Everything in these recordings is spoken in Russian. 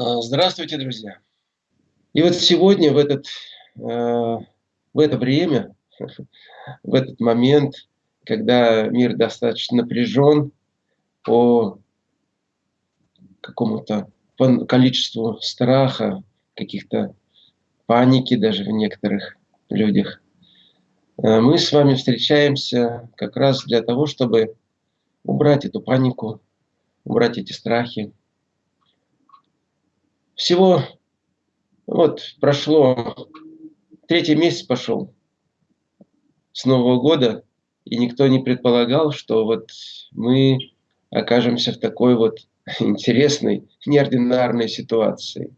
А, здравствуйте, друзья! И вот сегодня, в, этот, э, в это время, в этот момент, когда мир достаточно напряжен по какому-то количеству страха, каких-то паники даже в некоторых людях, э, мы с вами встречаемся как раз для того, чтобы убрать эту панику, убрать эти страхи, всего вот прошло, третий месяц пошел с Нового года, и никто не предполагал, что вот мы окажемся в такой вот интересной, неординарной ситуации,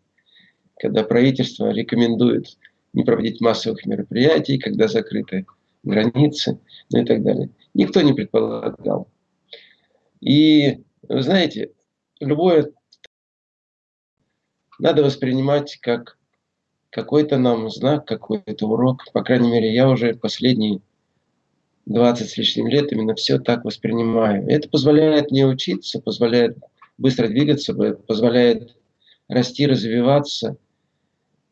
когда правительство рекомендует не проводить массовых мероприятий, когда закрыты границы, ну и так далее. Никто не предполагал. И, вы знаете, любое надо воспринимать как какой-то нам знак, какой-то урок. По крайней мере, я уже последние 20 с лишним лет именно все так воспринимаю. Это позволяет мне учиться, позволяет быстро двигаться, позволяет расти, развиваться,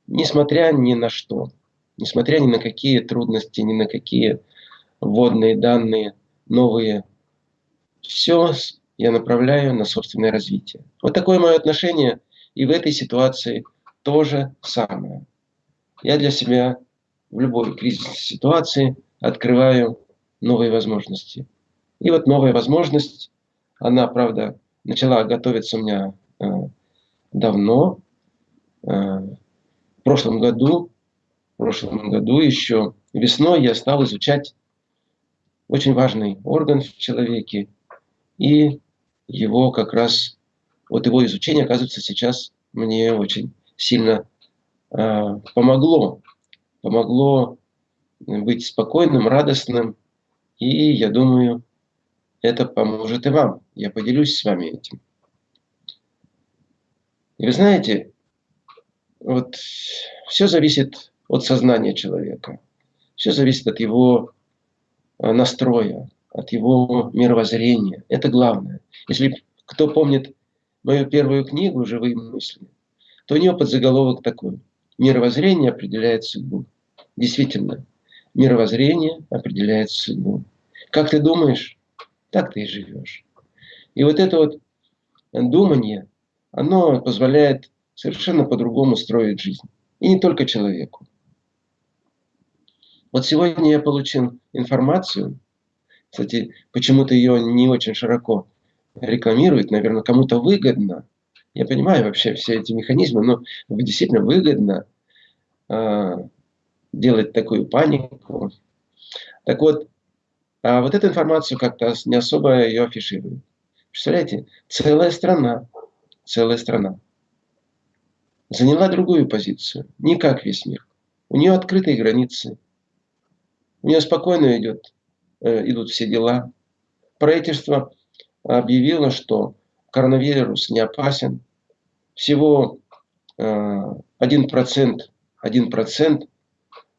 несмотря ни на что, несмотря ни на какие трудности, ни на какие вводные данные, новые. Все я направляю на собственное развитие. Вот такое мое отношение – и в этой ситуации то же самое. Я для себя в любой кризисной ситуации открываю новые возможности. И вот новая возможность, она, правда, начала готовиться у меня э, давно, э, в прошлом году, в прошлом году еще весной я стал изучать очень важный орган в человеке и его как раз вот его изучение, оказывается, сейчас мне очень сильно э, помогло. Помогло быть спокойным, радостным. И я думаю, это поможет и вам. Я поделюсь с вами этим. И вы знаете, вот все зависит от сознания человека. Все зависит от его а, настроя, от его мировоззрения. Это главное. Если кто помнит мою первую книгу «Живые мысли», то у нее подзаголовок такой. Мировоззрение определяет судьбу. Действительно, мировоззрение определяет судьбу. Как ты думаешь, так ты и живешь. И вот это вот думание, оно позволяет совершенно по-другому строить жизнь. И не только человеку. Вот сегодня я получил информацию, кстати, почему-то ее не очень широко рекламирует, наверное, кому-то выгодно. Я понимаю вообще все эти механизмы, но действительно выгодно э, делать такую панику. Так вот, а вот эту информацию как-то не особо ее афишируют. Представляете, целая страна, целая страна заняла другую позицию, не как весь мир. У нее открытые границы, у нее спокойно идет, э, идут все дела. Правительство объявила, что коронавирус не опасен. Всего 1%, э, 1%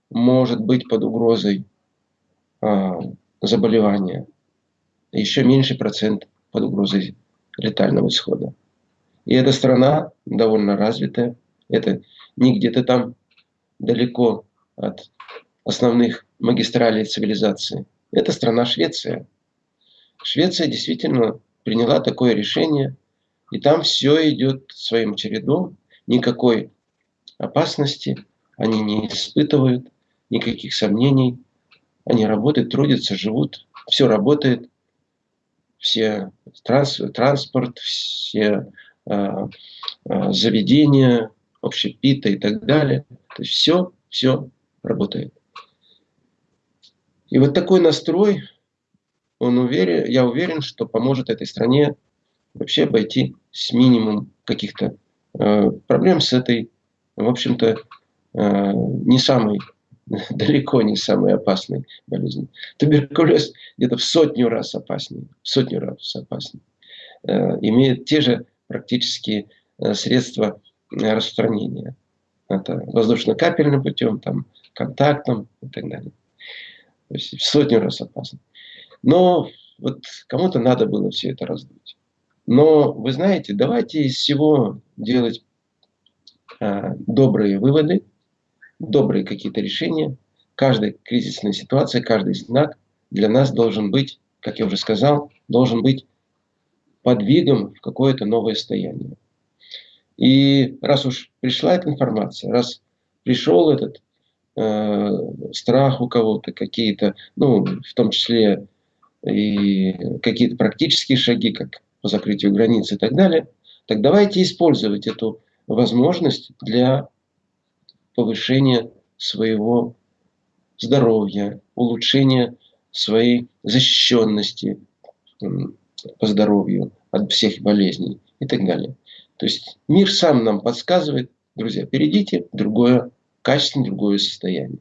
может быть под угрозой э, заболевания. Еще меньше процент под угрозой летального исхода. И эта страна довольно развитая. Это не где-то там далеко от основных магистралей цивилизации. Это страна Швеция. Швеция действительно приняла такое решение, и там все идет своим чередом, никакой опасности они не испытывают, никаких сомнений. Они работают, трудятся, живут, все работает, все транс, транспорт, все э, э, заведения, общепита и так далее. То есть все, все работает. И вот такой настрой он уверен, я уверен, что поможет этой стране вообще обойти с минимум каких-то э, проблем с этой, в общем-то, э, не самой, далеко не самой опасной болезнью. Туберкулез где-то в сотню раз опаснее, в сотню раз опаснее. Э, имеет те же практически э, средства распространения. Это воздушно-капельным путем, там, контактным и так далее. То есть в сотню раз опаснее. Но вот кому-то надо было все это раздуть. Но вы знаете, давайте из всего делать э, добрые выводы, добрые какие-то решения. Каждая кризисная ситуация, каждый знак для нас должен быть, как я уже сказал, должен быть подвигом в какое-то новое состояние. И раз уж пришла эта информация, раз пришел этот э, страх у кого-то, какие-то, ну, в том числе и какие-то практические шаги, как по закрытию границ и так далее, так давайте использовать эту возможность для повышения своего здоровья, улучшения своей защищенности по здоровью от всех болезней и так далее. То есть мир сам нам подсказывает, друзья, перейдите в другое, качественно другое состояние.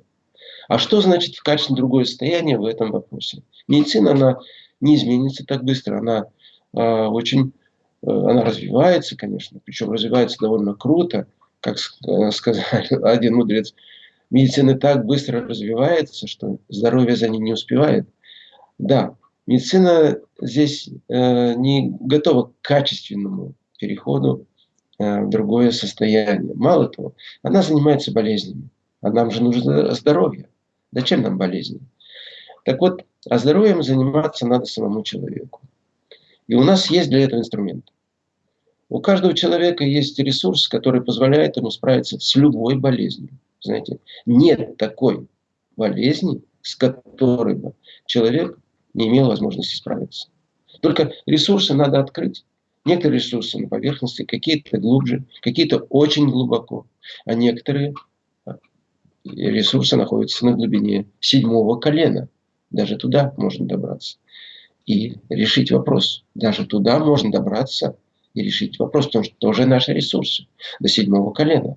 А что значит в качественно другое состояние в этом вопросе? Медицина, она не изменится так быстро, она э, очень, э, она развивается, конечно, причем развивается довольно круто, как э, сказал один мудрец, медицина так быстро развивается, что здоровье за ней не успевает. Да, медицина здесь э, не готова к качественному переходу э, в другое состояние. Мало того, она занимается болезнями. А нам же нужно здоровье. Зачем нам болезни? Так вот, а здоровьем заниматься надо самому человеку. И у нас есть для этого инструмент. У каждого человека есть ресурс, который позволяет ему справиться с любой болезнью. Знаете, нет такой болезни, с которой бы человек не имел возможности справиться. Только ресурсы надо открыть. Некоторые ресурсы на поверхности, какие-то глубже, какие-то очень глубоко, а некоторые ресурсы находятся на глубине седьмого колена. Даже туда можно добраться и решить вопрос. Даже туда можно добраться и решить вопрос, потому что тоже наши ресурсы до седьмого колена.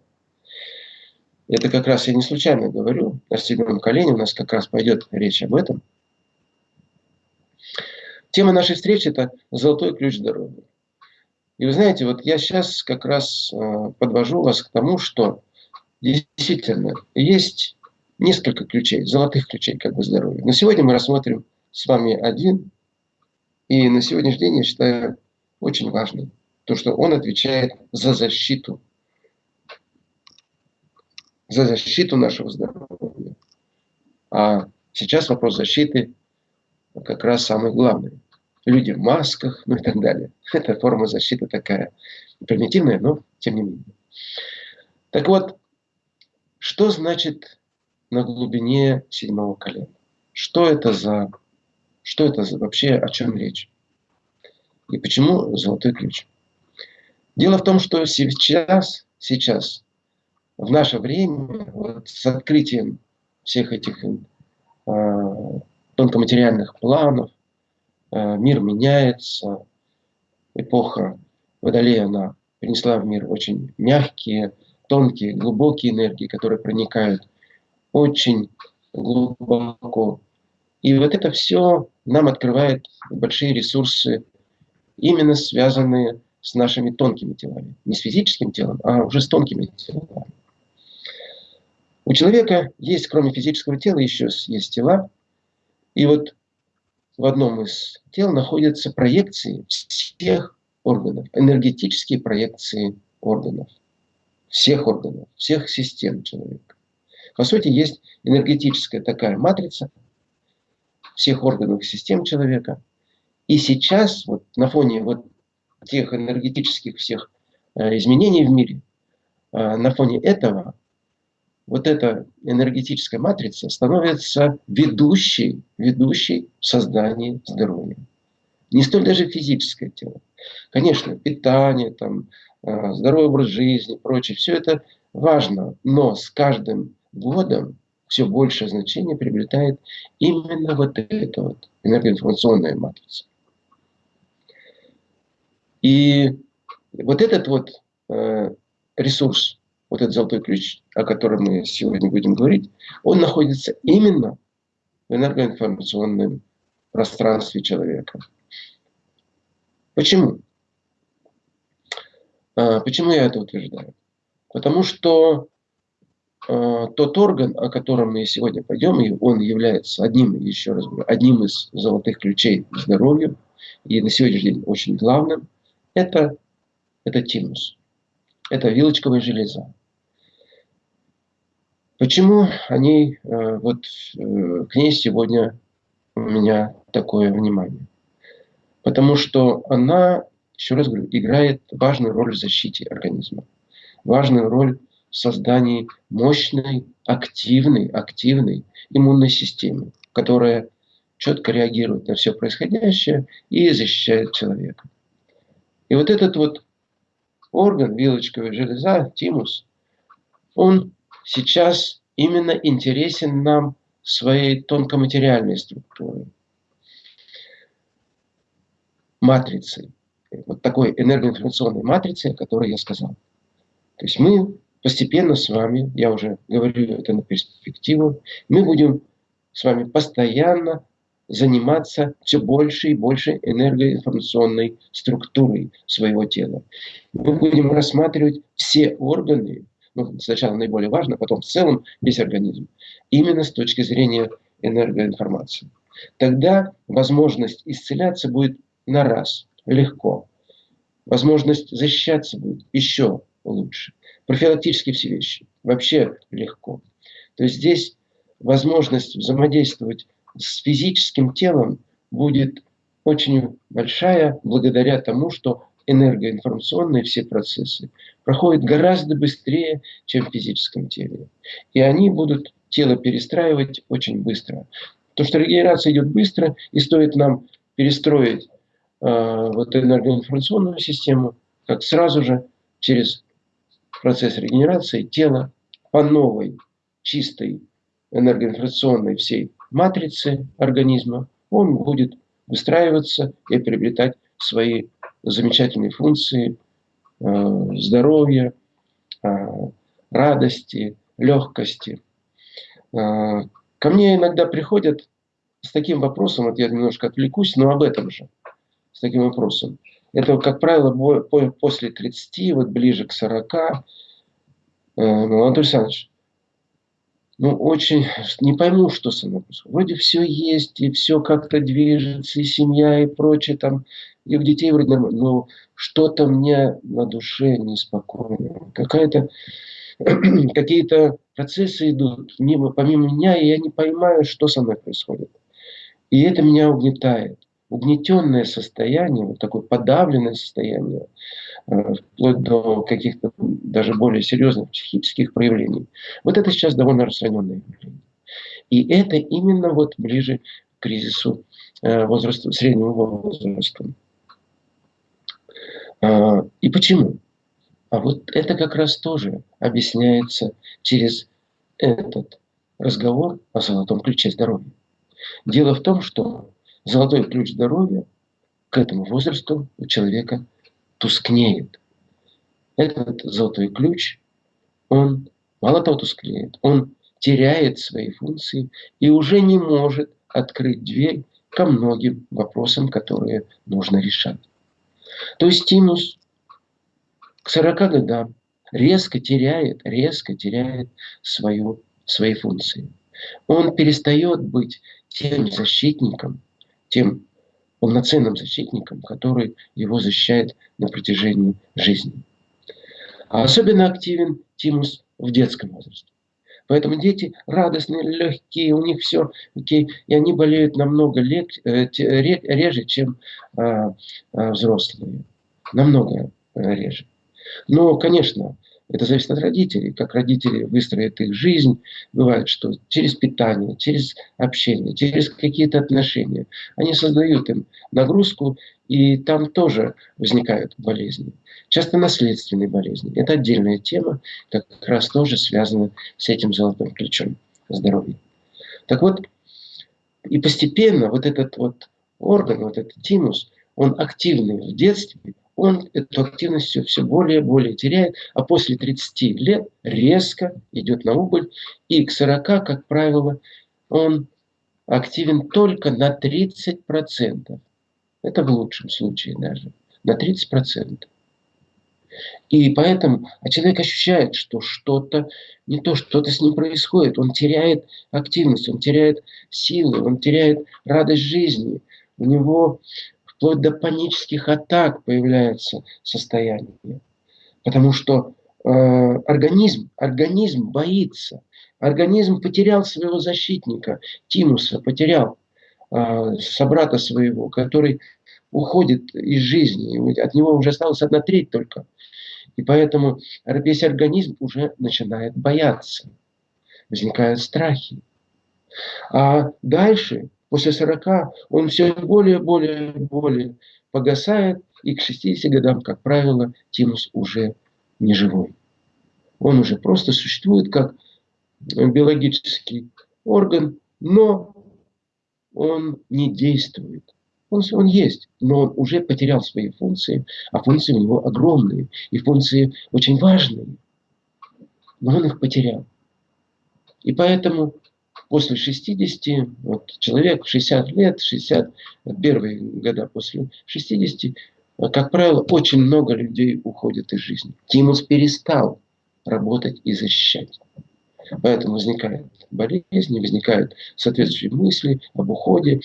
Это как раз я не случайно говорю. На седьмом колене у нас как раз пойдет речь об этом. Тема нашей встречи – это «Золотой ключ здоровья». И вы знаете, вот я сейчас как раз э, подвожу вас к тому, что действительно есть несколько ключей, золотых ключей как бы здоровья. Но сегодня мы рассмотрим с вами один. И на сегодняшний день я считаю очень важным то, что он отвечает за защиту, за защиту нашего здоровья. А сейчас вопрос защиты как раз самый главный люди в масках, ну и так далее. Это форма защиты такая примитивная, но тем не менее. Так вот, что значит на глубине седьмого колена? Что это за, что это за вообще, о чем речь? И почему золотой ключ? Дело в том, что сейчас, сейчас, в наше время, вот с открытием всех этих э, тонкоматериальных планов, Э, мир меняется, эпоха Водолея, она принесла в мир очень мягкие, тонкие, глубокие энергии, которые проникают очень глубоко. И вот это все нам открывает большие ресурсы, именно связанные с нашими тонкими телами. Не с физическим телом, а уже с тонкими телами. У человека есть, кроме физического тела, еще есть тела. И вот в одном из тел находятся проекции всех органов, энергетические проекции органов, всех органов, всех систем человека. По сути, есть энергетическая такая матрица всех органов и систем человека. И сейчас, вот на фоне вот тех энергетических всех э, изменений в мире, э, на фоне этого вот эта энергетическая матрица становится ведущей, ведущей в создании здоровья. Не столь даже физическое тело. Конечно, питание, там, здоровый образ жизни, прочее, все это важно, но с каждым годом все большее значение приобретает именно вот эта вот энергоинформационная матрица. И вот этот вот э, ресурс вот этот золотой ключ, о котором мы сегодня будем говорить, он находится именно в энергоинформационном пространстве человека. Почему? А, почему я это утверждаю? Потому что а, тот орган, о котором мы сегодня пойдем, и он является одним, еще раз говорю, одним из золотых ключей к здоровью, и на сегодняшний день очень главным, это, это тимус. Это вилочковая железа. Почему они, э, вот э, к ней сегодня у меня такое внимание? Потому что она, еще раз говорю, играет важную роль в защите организма, важную роль в создании мощной, активной, активной иммунной системы, которая четко реагирует на все происходящее и защищает человека. И вот этот вот орган, вилочковая железа, тимус, он сейчас именно интересен нам своей тонкоматериальной структурой, матрицей, вот такой энергоинформационной матрицей, о которой я сказал. То есть мы постепенно с вами, я уже говорю это на перспективу, мы будем с вами постоянно заниматься все больше и больше энергоинформационной структурой своего тела. Мы будем рассматривать все органы, ну, сначала наиболее важно, потом в целом весь организм, именно с точки зрения энергоинформации. Тогда возможность исцеляться будет на раз, легко. Возможность защищаться будет еще лучше. Профилактические все вещи вообще легко. То есть здесь возможность взаимодействовать с физическим телом будет очень большая благодаря тому, что энергоинформационные все процессы проходят гораздо быстрее, чем в физическом теле. И они будут тело перестраивать очень быстро. То, что регенерация идет быстро, и стоит нам перестроить вот энергоинформационную систему, как сразу же через процесс регенерации тело по новой, чистой энергоинформационной всей матрице организма, он будет выстраиваться и приобретать свои замечательные функции э, здоровья, э, радости, легкости. Э, ко мне иногда приходят с таким вопросом, вот я немножко отвлекусь, но об этом же, с таким вопросом. Это, как правило, после 30, вот ближе к 40. Ну, Анатолий Александрович, ну, очень не пойму, что со мной происходит. Вроде все есть, и все как-то движется, и семья, и прочее, там, и у детей вроде нормально, но что-то мне на душе неспокойно. Какая-то, какие-то процессы идут мимо, помимо меня, и я не понимаю, что со мной происходит. И это меня угнетает. Угнетенное состояние, вот такое подавленное состояние, Э, вплоть до каких-то даже более серьезных психических проявлений. Вот это сейчас довольно распространенное явление. И это именно вот ближе к кризису э, возраста, среднего возраста. А, и почему? А вот это как раз тоже объясняется через этот разговор о золотом ключе здоровья. Дело в том, что золотой ключ здоровья к этому возрасту у человека тускнеет. Этот золотой ключ, он мало того тускнеет, он теряет свои функции и уже не может открыть дверь ко многим вопросам, которые нужно решать. То есть стимус к 40 годам резко теряет, резко теряет свою, свои функции. Он перестает быть тем защитником, тем полноценным защитником, который его защищает на протяжении жизни. А особенно активен тимус в детском возрасте. Поэтому дети радостные, легкие, у них все окей, и они болеют намного лег, э, реже, чем э, э, взрослые. Намного э, реже. Но, конечно, это зависит от родителей, как родители выстроят их жизнь. Бывает, что через питание, через общение, через какие-то отношения они создают им нагрузку, и там тоже возникают болезни. Часто наследственные болезни. Это отдельная тема, как раз тоже связана с этим золотым ключом здоровья. Так вот, и постепенно вот этот вот орган, вот этот тимус, он активный в детстве, он эту активность все, более и более теряет, а после 30 лет резко идет на убыль, и к 40, как правило, он активен только на 30%. Это в лучшем случае даже, на 30%. И поэтому а человек ощущает, что что-то не то, что-то с ним происходит. Он теряет активность, он теряет силы, он теряет радость жизни. У него вплоть до панических атак появляется состояние. Потому что э, организм, организм боится. Организм потерял своего защитника, Тимуса потерял э, собрата своего, который уходит из жизни. От него уже осталась одна треть только. И поэтому весь организм уже начинает бояться. Возникают страхи. А дальше, после 40, он все более, более, более погасает, и к 60 годам, как правило, тимус уже не живой. Он уже просто существует как биологический орган, но он не действует. Он, он есть, но он уже потерял свои функции, а функции у него огромные, и функции очень важные. Но он их потерял. И поэтому после 60, вот человек в 60 лет, 60, первые года после 60, как правило, очень много людей уходит из жизни. Тимус перестал работать и защищать. Поэтому возникают болезни, возникают соответствующие мысли об уходе,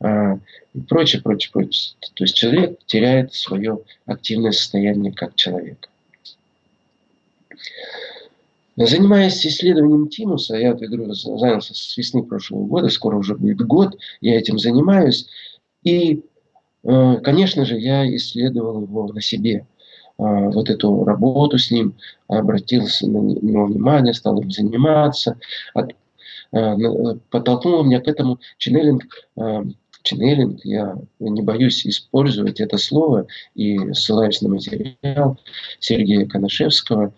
а, и прочее, прочее, прочее. То есть человек теряет свое активное состояние как человек. Занимаясь исследованием тимуса, я, я говорю, занялся с весны прошлого года, скоро уже будет год, я этим занимаюсь. И, э, конечно же, я исследовал его на себе. А, вот эту работу с ним, обратился на него внимание, стал им заниматься. От, э, подтолкнул меня к этому ченнелинг э, ченнелинг, я не боюсь использовать это слово и ссылаюсь на материал Сергея Коношевского,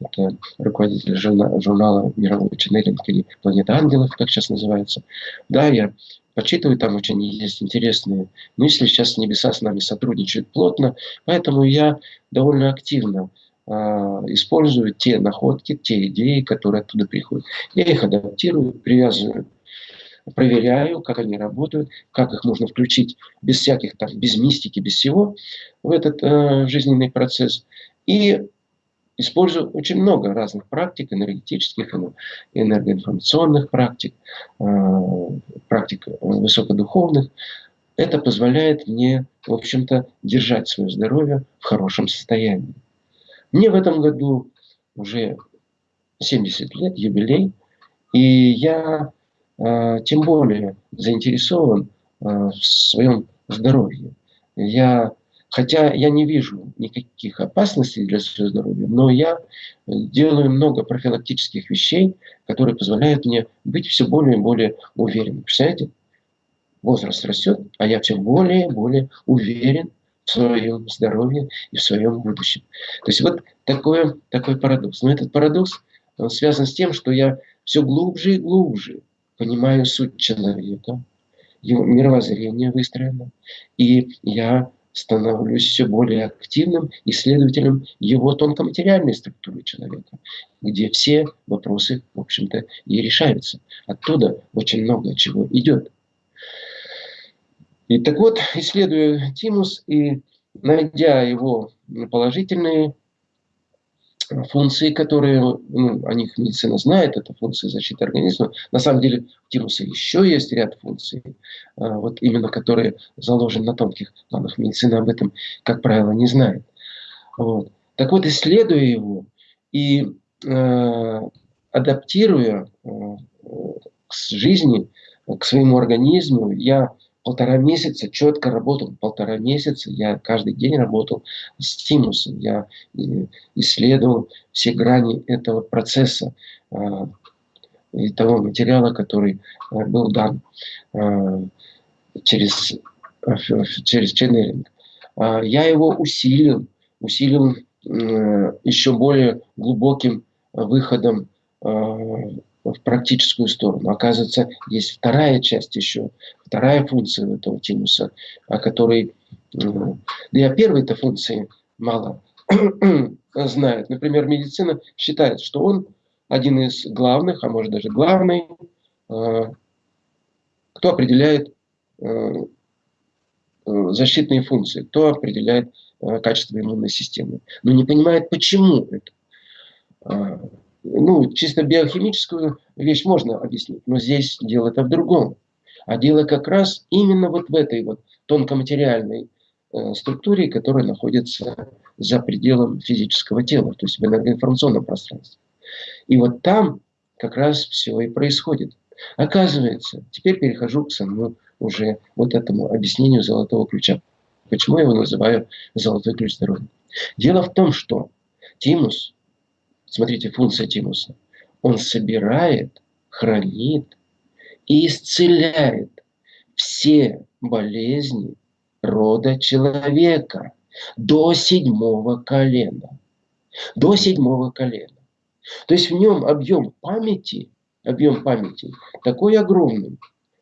это руководитель журнала, журнала «Мировой ченнелинг» или «Планета ангелов», как сейчас называется. Да, я почитываю, там очень есть интересные мысли. Сейчас небеса с нами сотрудничают плотно, поэтому я довольно активно э, использую те находки, те идеи, которые оттуда приходят. Я их адаптирую, привязываю проверяю, как они работают, как их можно включить без всяких там, без мистики, без всего в этот э, жизненный процесс. И использую очень много разных практик, энергетических, энергоинформационных практик, э, практик высокодуховных. Это позволяет мне, в общем-то, держать свое здоровье в хорошем состоянии. Мне в этом году уже 70 лет, юбилей, и я а, тем более заинтересован а, в своем здоровье. Я, хотя я не вижу никаких опасностей для своего здоровья, но я делаю много профилактических вещей, которые позволяют мне быть все более и более уверенным. Представляете? Возраст растет, а я все более и более уверен в своем здоровье и в своем будущем. То есть вот такой, такой парадокс. Но этот парадокс связан с тем, что я все глубже и глубже понимаю суть человека, его мировоззрение выстроено, и я становлюсь все более активным исследователем его тонкоматериальной структуры человека, где все вопросы, в общем-то, и решаются. Оттуда очень много чего идет. И так вот, исследуя Тимус и найдя его положительные функции, которые, ну, о них медицина знает, это функции защиты организма. На самом деле у тимуса еще есть ряд функций, а, вот именно которые заложены на тонких планах. Медицина об этом, как правило, не знает. Вот. Так вот, исследуя его и э, адаптируя э, к жизни, к своему организму, я полтора месяца четко работал, полтора месяца я каждый день работал с тимусом, я исследовал все грани этого процесса а, и того материала, который а, был дан а, через, через ченнелинг. Я его усилил, усилил еще более глубоким выходом в практическую сторону. Оказывается, есть вторая часть еще, вторая функция этого тимуса, о которой, и о первой-то функции мало знают. Например, медицина считает, что он один из главных, а может даже главный, э, кто определяет э, э, защитные функции, кто определяет качество иммунной системы. Но не понимает, почему это ну, чисто биохимическую вещь можно объяснить, но здесь дело-то в другом. А дело как раз именно вот в этой вот тонкоматериальной э, структуре, которая находится за пределом физического тела, то есть в энергоинформационном пространстве. И вот там как раз все и происходит. Оказывается, теперь перехожу к самому уже вот этому объяснению золотого ключа. Почему я его называю золотой ключ здоровья? Дело в том, что тимус, смотрите, функция тимуса, он собирает, хранит и исцеляет все болезни рода человека до седьмого колена. До седьмого колена. То есть в нем объем памяти, объем памяти такой огромный.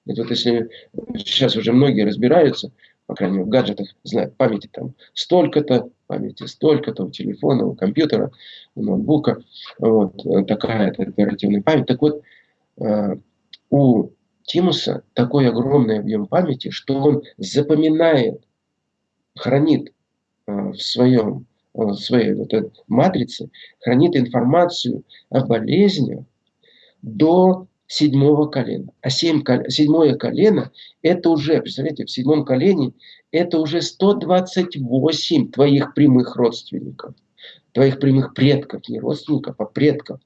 Это вот если сейчас уже многие разбираются, по крайней мере, в гаджетах знают, памяти там столько-то, памяти столько-то у телефона, у компьютера, у ноутбука, вот такая-то оперативная память. Так вот, э, у Тимуса такой огромный объем памяти, что он запоминает, хранит э, в своем э, в своей вот этой матрице, хранит информацию о болезнях до седьмого колена. А семь, седьмое колено, это уже, представляете, в седьмом колене, это уже 128 твоих прямых родственников, твоих прямых предков, не родственников, а предков,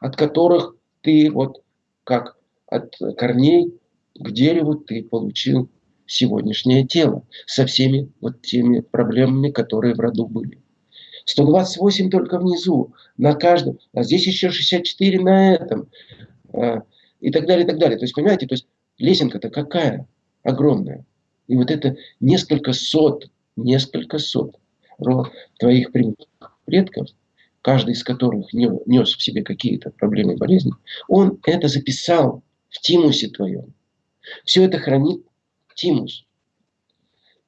от которых ты вот как от корней к дереву ты получил сегодняшнее тело со всеми вот теми проблемами, которые в роду были. 128 только внизу, на каждом, а здесь еще 64 на этом, а, и так далее, и так далее. То есть, понимаете, то есть лесенка-то какая огромная. И вот это несколько сот, несколько сот твоих предков, каждый из которых нес в себе какие-то проблемы и болезни, он это записал в тимусе твоем. Все это хранит тимус.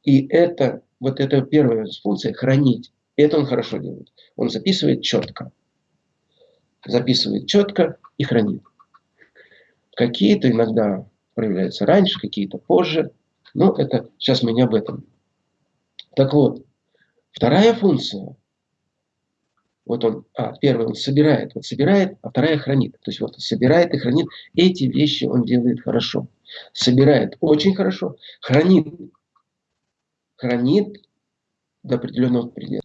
И это, вот эта первая функция, хранить, это он хорошо делает. Он записывает четко. Записывает четко и хранит. Какие-то иногда проявляются раньше, какие-то позже. Но это сейчас мы не об этом. Так вот, вторая функция вот он, а, первый он собирает, вот собирает, а вторая хранит. То есть вот собирает и хранит. Эти вещи он делает хорошо. Собирает очень хорошо, хранит. Хранит до определенного предела.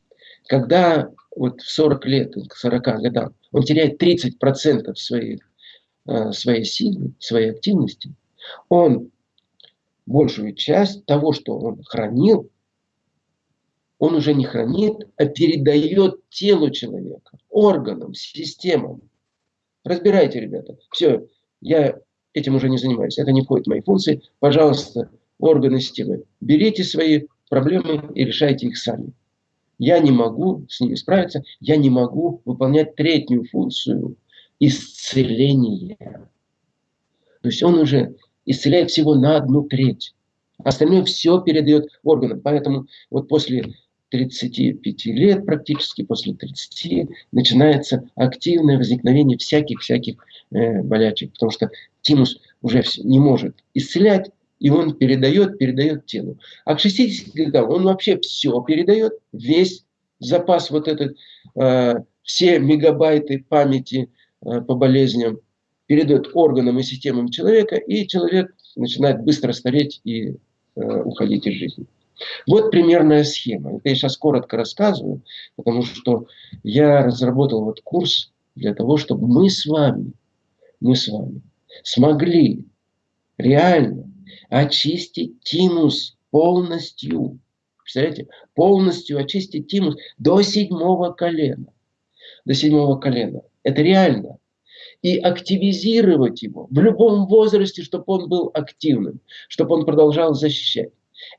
Когда вот в 40 лет, к 40 годам, он теряет 30% своей, э, своей силы, своей активности, он большую часть того, что он хранил, он уже не хранит, а передает телу человека, органам, системам. Разбирайте, ребята. Все, я этим уже не занимаюсь. Это не входит в мои функции. Пожалуйста, органы системы, берите свои проблемы и решайте их сами. Я не могу с ними справиться, я не могу выполнять третью функцию исцеления. То есть он уже исцеляет всего на одну треть. Остальное все передает органам. Поэтому вот после 35 лет практически, после 30, начинается активное возникновение всяких-всяких э, болячек, потому что тимус уже не может исцелять, и он передает, передает телу. А к 60 годам он вообще все передает, весь запас вот этот, э, все мегабайты памяти по болезням передает органам и системам человека, и человек начинает быстро стареть и э, уходить из жизни. Вот примерная схема. Это я сейчас коротко рассказываю, потому что я разработал вот курс для того, чтобы мы с вами, мы с вами смогли реально очистить тимус полностью. Представляете? Полностью очистить тимус до седьмого колена. До седьмого колена. Это реально. И активизировать его в любом возрасте, чтобы он был активным, чтобы он продолжал защищать.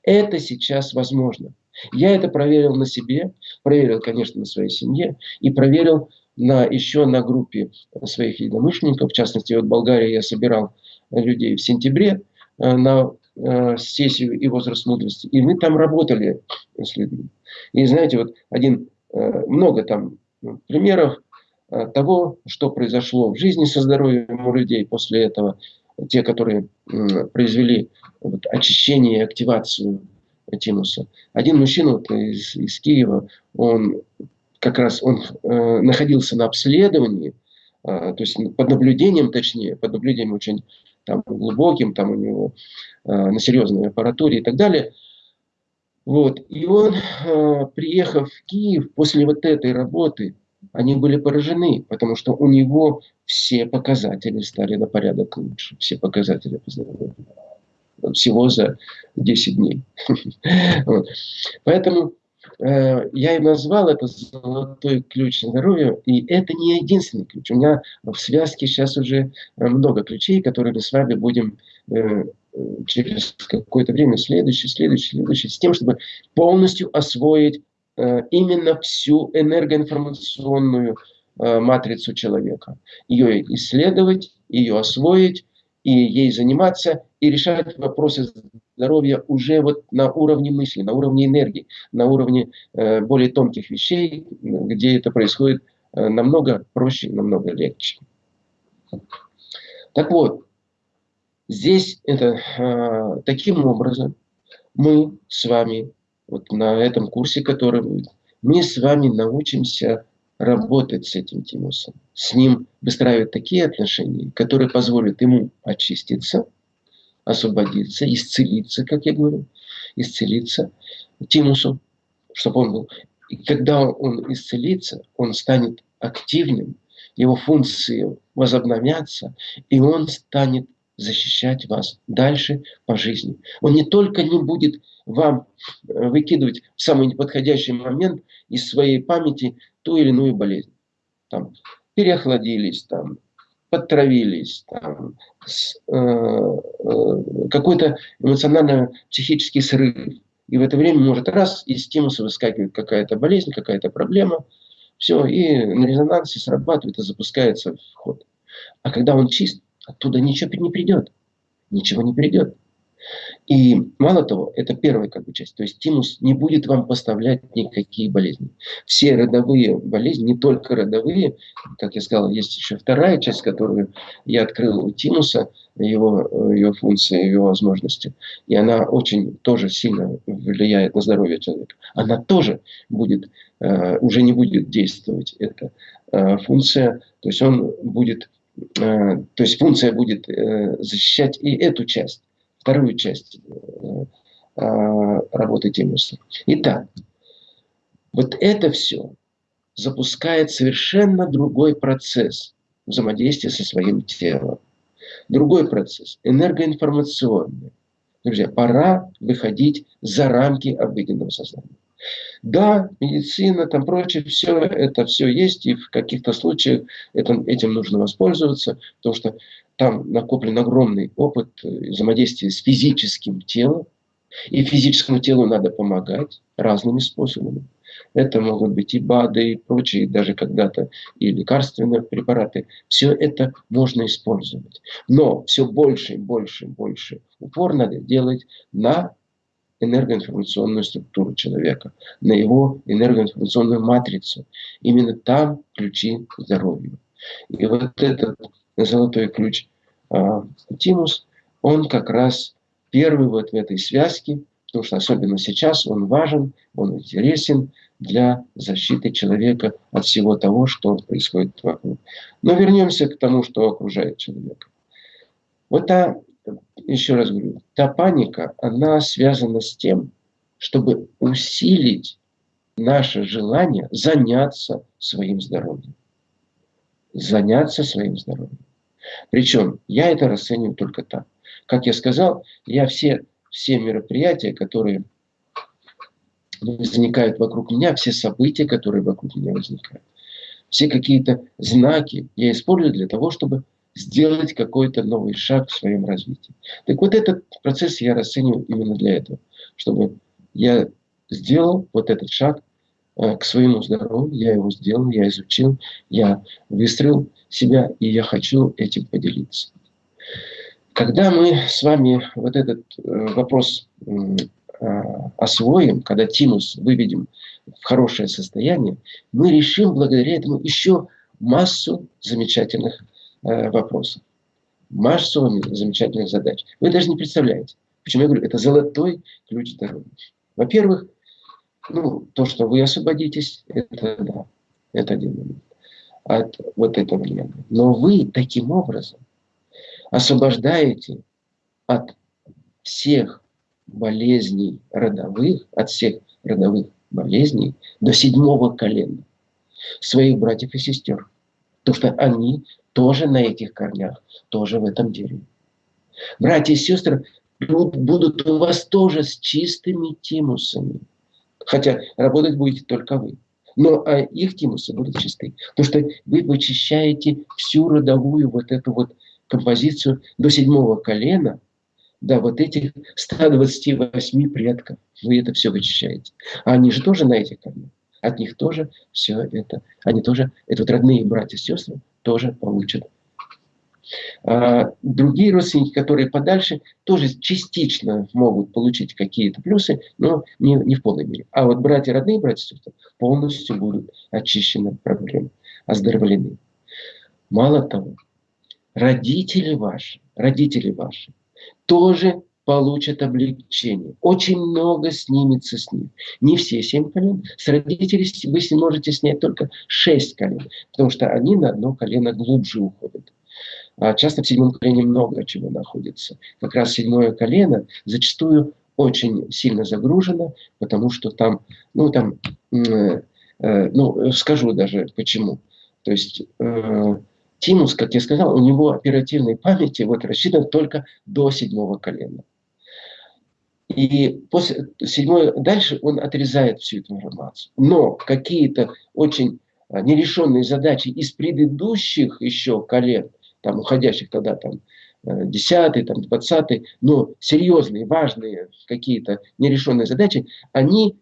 Это сейчас возможно. Я это проверил на себе, проверил, конечно, на своей семье и проверил на, еще на группе своих единомышленников. В частности, вот в Болгарии я собирал людей в сентябре э, на э, сессию и возраст мудрости. И мы там работали с людьми. И знаете, вот один, э, много там примеров того, что произошло в жизни со здоровьем у людей после этого те, которые произвели вот, очищение и активацию тимуса. Один мужчина вот, из, из Киева, он как раз он э, находился на обследовании, э, то есть под наблюдением, точнее, под наблюдением очень там, глубоким, там у него э, на серьезной аппаратуре и так далее. Вот. И он, э, приехав в Киев после вот этой работы, они были поражены, потому что у него все показатели стали на порядок лучше. Все показатели по здоровью. Всего за 10 дней. Поэтому э, я и назвал это золотой ключ здоровья, и это не единственный ключ. У меня в связке сейчас уже много ключей, которые мы с вами будем э, через какое-то время следующий, следующий, следующий, с тем, чтобы полностью освоить э, именно всю энергоинформационную э, матрицу человека. Ее исследовать, ее освоить, и ей заниматься, и решать вопросы здоровья уже вот на уровне мысли, на уровне энергии, на уровне э, более тонких вещей, где это происходит э, намного проще, намного легче. Так вот, Здесь это э, таким образом мы с вами, вот на этом курсе, который будет, мы с вами научимся работать с этим тимусом, с ним выстраивать такие отношения, которые позволят ему очиститься, освободиться, исцелиться, как я говорю, исцелиться тимусу, чтобы он был. И когда он исцелится, он станет активным, его функции возобновятся, и он станет защищать вас дальше по жизни. Он не только не будет вам э, выкидывать в самый неподходящий момент из своей памяти ту или иную болезнь. Там, переохладились, там, подтравились, там, э, э, какой-то эмоционально-психический срыв. И в это время может раз из стимуса выскакивает какая-то болезнь, какая-то проблема. Все, и на резонансе срабатывает и запускается в ход. А когда он чист, Оттуда ничего не придет. Ничего не придет. И мало того, это первая как бы часть. То есть тимус не будет вам поставлять никакие болезни. Все родовые болезни, не только родовые, как я сказал, есть еще вторая часть, которую я открыл у тимуса, его, его функции, его возможности. И она очень тоже сильно влияет на здоровье человека. Она тоже будет, э, уже не будет действовать, эта э, функция. То есть он будет Э, то есть функция будет э, защищать и эту часть, вторую часть э, работы тимуса. Итак, вот это все запускает совершенно другой процесс взаимодействия со своим телом. Другой процесс, энергоинформационный. Друзья, пора выходить за рамки обыденного сознания. Да, медицина, там прочее, все это все есть, и в каких-то случаях это, этим нужно воспользоваться, потому что там накоплен огромный опыт взаимодействия с физическим телом, и физическому телу надо помогать разными способами. Это могут быть и БАДы, и прочие, даже когда-то и лекарственные препараты. Все это можно использовать. Но все больше и больше и больше упор надо делать на энергоинформационную структуру человека, на его энергоинформационную матрицу. Именно там ключи к здоровью. И вот этот золотой ключ э, Тимус, он как раз первый вот в этой связке, потому что особенно сейчас он важен, он интересен для защиты человека от всего того, что происходит вокруг. Но вернемся к тому, что окружает человека. Вот та еще раз говорю, та паника, она связана с тем, чтобы усилить наше желание заняться своим здоровьем. Заняться своим здоровьем. Причем я это расцениваю только так. Как я сказал, я все, все мероприятия, которые возникают вокруг меня, все события, которые вокруг меня возникают, все какие-то знаки я использую для того, чтобы сделать какой-то новый шаг в своем развитии. Так вот этот процесс я расцениваю именно для этого, чтобы я сделал вот этот шаг э, к своему здоровью, я его сделал, я изучил, я выстроил себя, и я хочу этим поделиться. Когда мы с вами вот этот э, вопрос э, освоим, когда тимус выведем в хорошее состояние, мы решим благодаря этому еще массу замечательных Э, вопросов. Массу замечательных задач. Вы даже не представляете. Почему я говорю, это золотой ключ здоровья. Во-первых, ну, то, что вы освободитесь, это да, это один момент от вот этого влияния. Но вы таким образом освобождаете от всех болезней родовых, от всех родовых болезней до седьмого колена своих братьев и сестер. Потому что они тоже на этих корнях, тоже в этом дереве. Братья и сестры будут у вас тоже с чистыми тимусами. Хотя работать будете только вы. Но а их тимусы будут чисты. Потому что вы вычищаете всю родовую вот эту вот композицию до седьмого колена, да, вот этих 128 предков. Вы это все вычищаете. А они же тоже на этих коленах. От них тоже все это, они тоже, это вот родные братья и сестры, тоже получат а другие родственники, которые подальше, тоже частично могут получить какие-то плюсы, но не, не в полной мере. А вот братья, родные братья и сестры полностью будут очищены от проблем, оздоровлены. Мало того, родители ваши, родители ваши тоже получат облегчение. Очень много снимется с них. Не все семь колен. С родителей вы можете снять только шесть колен, потому что они на одно колено глубже уходят. А часто в седьмом колене много чего находится. Как раз седьмое колено зачастую очень сильно загружено, потому что там, ну там, э, э, ну скажу даже почему. То есть э, Тимус, как я сказал, у него оперативной памяти вот рассчитан только до седьмого колена. И после седьмой дальше он отрезает всю эту информацию. Но какие-то очень а, нерешенные задачи из предыдущих еще колен, там, уходящих тогда там, 10 э, там, 20 но серьезные, важные какие-то нерешенные задачи, они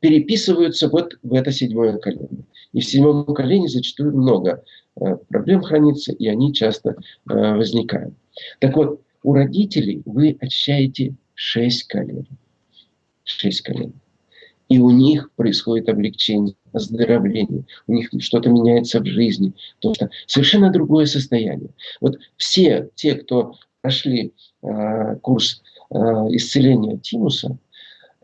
переписываются вот в это седьмое колено. И в седьмом колене зачастую много э, проблем хранится, и они часто э, возникают. Так вот, у родителей вы очищаете шесть колен. Шесть колен и у них происходит облегчение, оздоровление, у них что-то меняется в жизни, потому что совершенно другое состояние. Вот все те, кто прошли э, курс э, исцеления Тимуса,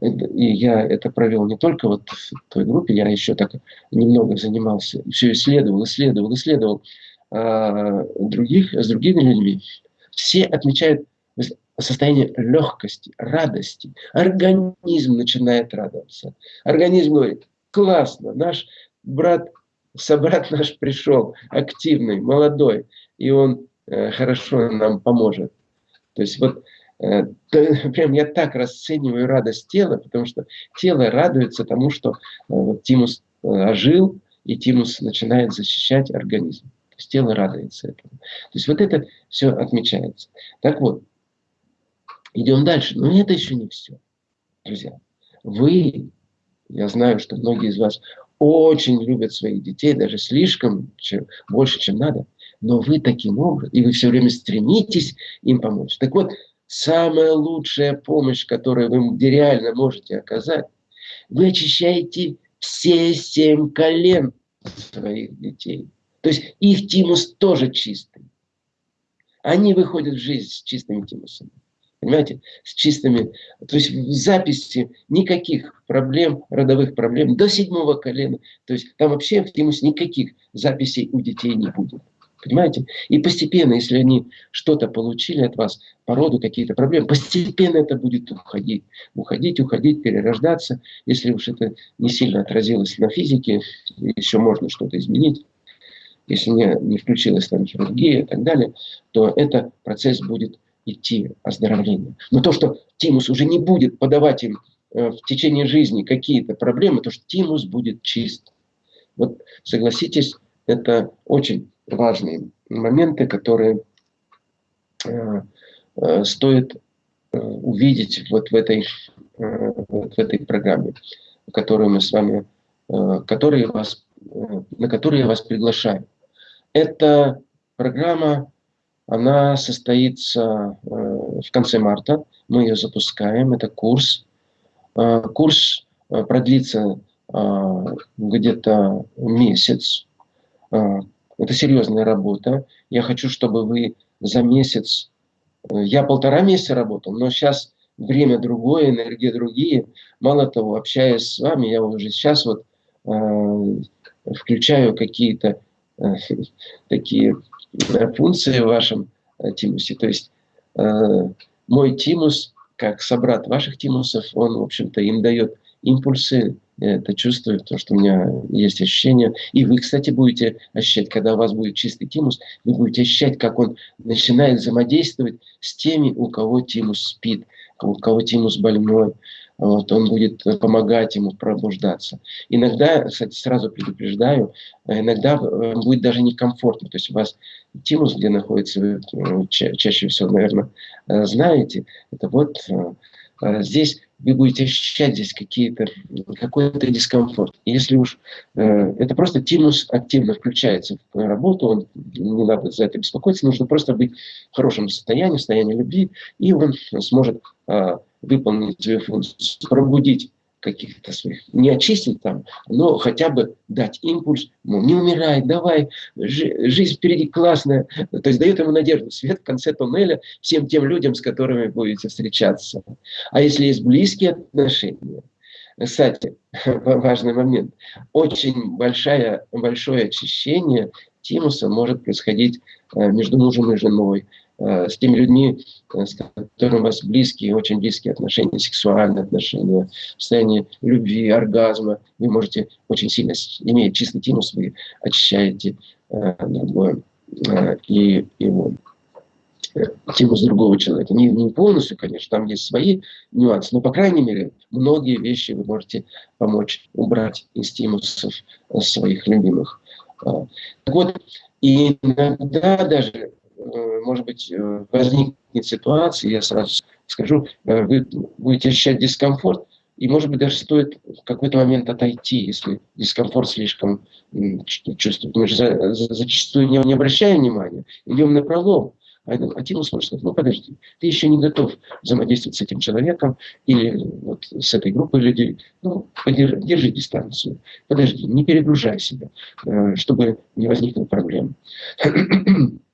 и я это провел не только вот в той группе, я еще так немного занимался, все исследовал, исследовал, исследовал э, других, с другими людьми, все отмечают состояние легкости, радости. Организм начинает радоваться. Организм говорит, классно, наш брат, собрат наш пришел, активный, молодой, и он э, хорошо нам поможет. То есть вот э, прям я так расцениваю радость тела, потому что тело радуется тому, что э, вот Тимус э, ожил, и Тимус начинает защищать организм. То есть тело радуется этому. То есть вот это все отмечается. Так вот, Идем дальше. Но это еще не все. Друзья, вы, я знаю, что многие из вас очень любят своих детей, даже слишком, чем, больше, чем надо, но вы таким образом, и вы все время стремитесь им помочь. Так вот, самая лучшая помощь, которую вы реально можете оказать, вы очищаете все семь колен своих детей. То есть их тимус тоже чистый. Они выходят в жизнь с чистыми тимусами понимаете, с чистыми, то есть в записи никаких проблем, родовых проблем до седьмого колена, то есть там вообще в тимус никаких записей у детей не будет. Понимаете? И постепенно, если они что-то получили от вас, по роду какие-то проблемы, постепенно это будет уходить. Уходить, уходить, перерождаться. Если уж это не сильно отразилось на физике, еще можно что-то изменить. Если не, не включилась там хирургия и так далее, то этот процесс будет идти оздоровление. Но то, что тимус уже не будет подавать им э, в течение жизни какие-то проблемы, то, что тимус будет чист. Вот согласитесь, это очень важные моменты, которые э, э, стоит увидеть вот в этой, вот в этой программе, которую мы с вами, которые вас, на которую я вас приглашаю. Это программа она состоится э, в конце марта. Мы ее запускаем. Это курс. Э, курс э, продлится где-то месяц. Это серьезная работа. Я хочу, чтобы вы за месяц... Я полтора месяца работал, но сейчас время другое, энергия другие. Мало того, общаясь с вами, я уже сейчас вот включаю какие-то такие функции в вашем э, тимусе. То есть э, мой тимус как собрат ваших тимусов, он, в общем-то, им дает импульсы, это чувствую, то, что у меня есть ощущение. И вы, кстати, будете ощущать, когда у вас будет чистый тимус, вы будете ощущать, как он начинает взаимодействовать с теми, у кого тимус спит, у кого тимус больной. Вот, он будет помогать ему пробуждаться. Иногда, кстати, сразу предупреждаю, иногда э, будет даже некомфортно. То есть у вас тимус, где находится, вы э, ча чаще всего, наверное, э, знаете, это вот здесь вы будете ощущать здесь какие-то, какой-то дискомфорт. Если уж э, это просто тимус активно включается в работу, он, не надо за это беспокоиться, нужно просто быть в хорошем состоянии, в состоянии любви, и он сможет э, выполнить свою функцию, пробудить каких-то своих, не очистить там, но хотя бы дать импульс, ну, не умирай, давай, жизнь впереди классная. То есть дает ему надежду, свет в конце туннеля всем тем людям, с которыми будете встречаться. А если есть близкие отношения, кстати, важный момент, очень большое, большое очищение тимуса может происходить э, между мужем и женой, Э, с теми людьми, э, с которыми у вас близкие, очень близкие отношения, сексуальные отношения, в состоянии любви, оргазма. Вы можете очень сильно, имея чистый тимус, вы очищаете э, другое э, и его э, тимус другого человека. Не, не полностью, конечно, там есть свои нюансы, но, по крайней мере, многие вещи вы можете помочь убрать из тимусов своих любимых. Так вот, иногда даже Э, может быть, э, возникнет ситуация, я сразу скажу, э, вы будете ощущать дискомфорт, и, может быть, даже стоит в какой-то момент отойти, если дискомфорт слишком чувствует. Мы же зачастую не, не обращаем внимания, идем на пролом. А, а может сказать, ну подожди, ты еще не готов взаимодействовать с этим человеком или вот с этой группой людей. Ну, подержи, держи дистанцию, подожди, не перегружай себя, чтобы не возникло проблем.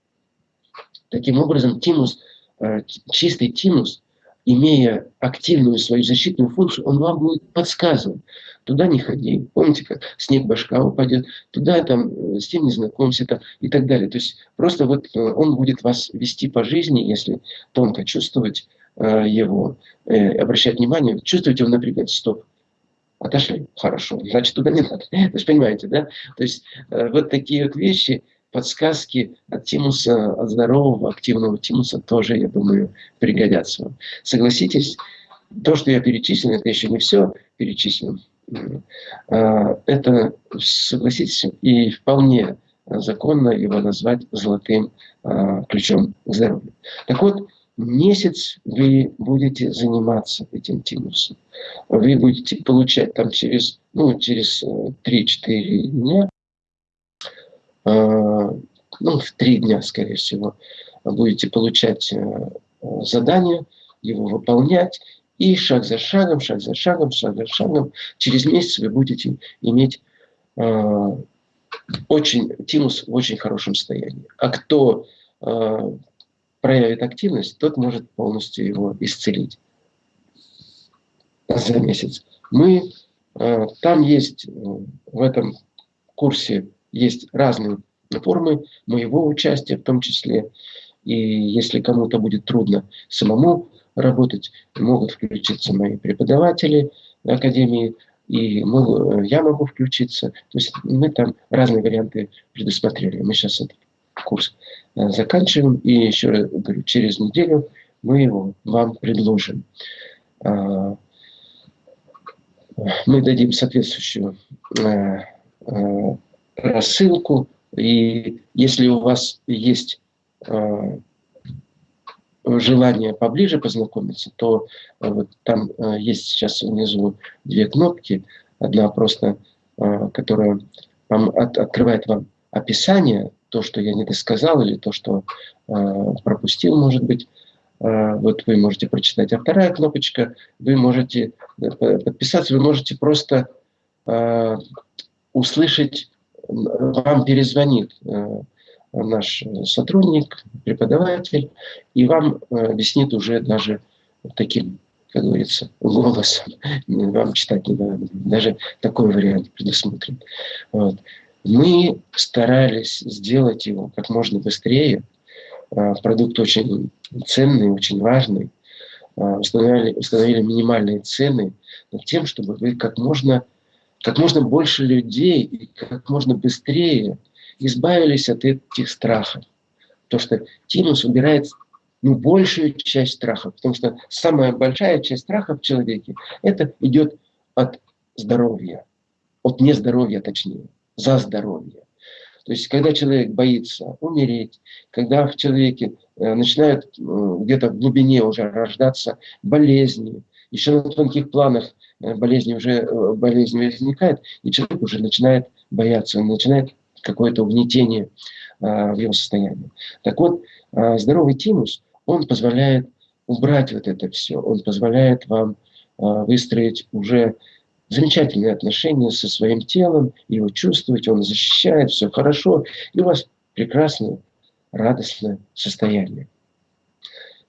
Таким образом, тимус, э, чистый тимус, имея активную свою защитную функцию, он вам будет подсказывать. Туда не ходи. Помните, как снег башка упадет, туда там э, с тем не знакомься там, и так далее. То есть просто вот э, он будет вас вести по жизни, если тонко чувствовать его, обращать внимание, чувствовать его напрягать. Стоп, отошли, хорошо, значит туда не надо. То есть понимаете, да? То есть вот такие вот вещи, подсказки от тимуса, от здорового, активного тимуса тоже, я думаю, пригодятся вам. Согласитесь, то, что я перечислил, это еще не все перечислил. А, это, согласитесь, и вполне законно его назвать золотым а, ключом к здоровью. Так вот, месяц вы будете заниматься этим тимусом. Вы будете получать там через, ну, через 3-4 э, дня ну, в три дня, скорее всего, будете получать э, задание, его выполнять, и шаг за шагом, шаг за шагом, шаг за шагом, через месяц вы будете иметь э, очень, тимус в очень хорошем состоянии. А кто проявит активность, тот может полностью его исцелить за месяц. Мы, там есть в этом курсе есть разные формы моего участия в том числе. И если кому-то будет трудно самому работать, могут включиться мои преподаватели Академии, и могу, я могу включиться. То есть мы там разные варианты предусмотрели. Мы сейчас этот курс э, заканчиваем, и еще раз говорю, через неделю мы его вам предложим. А, мы дадим соответствующую э, э, рассылку. И если у вас есть э, желание поближе познакомиться, то э, вот там э, есть сейчас внизу две кнопки. Одна просто, э, которая вам от, открывает вам описание, то, что я не досказал, или то, что э, пропустил, может быть. Э, вот вы можете прочитать. А вторая кнопочка, вы можете э, подписаться, вы можете просто э, услышать вам перезвонит э, наш сотрудник, преподаватель, и вам э, объяснит уже даже таким, как говорится, голосом. Вам читать не надо. Даже такой вариант предусмотрен. Вот. Мы старались сделать его как можно быстрее. Э, продукт очень ценный, очень важный. установили, установили минимальные цены над тем, чтобы вы как можно, как можно больше людей и как можно быстрее избавились от этих страхов. То, что Тимус убирает ну, большую часть страхов, потому что самая большая часть страхов в человеке, это идет от здоровья, от нездоровья точнее, за здоровье. То есть, когда человек боится умереть, когда в человеке э, начинают э, где-то в глубине уже рождаться болезни, еще на тонких планах э, болезни уже э, болезни возникает, и человек уже начинает бояться, он начинает какое-то угнетение э, в его состоянии. Так вот, э, здоровый тимус, он позволяет убрать вот это все, он позволяет вам э, выстроить уже замечательные отношения со своим телом, его чувствовать, он защищает, все хорошо, и у вас прекрасное, радостное состояние.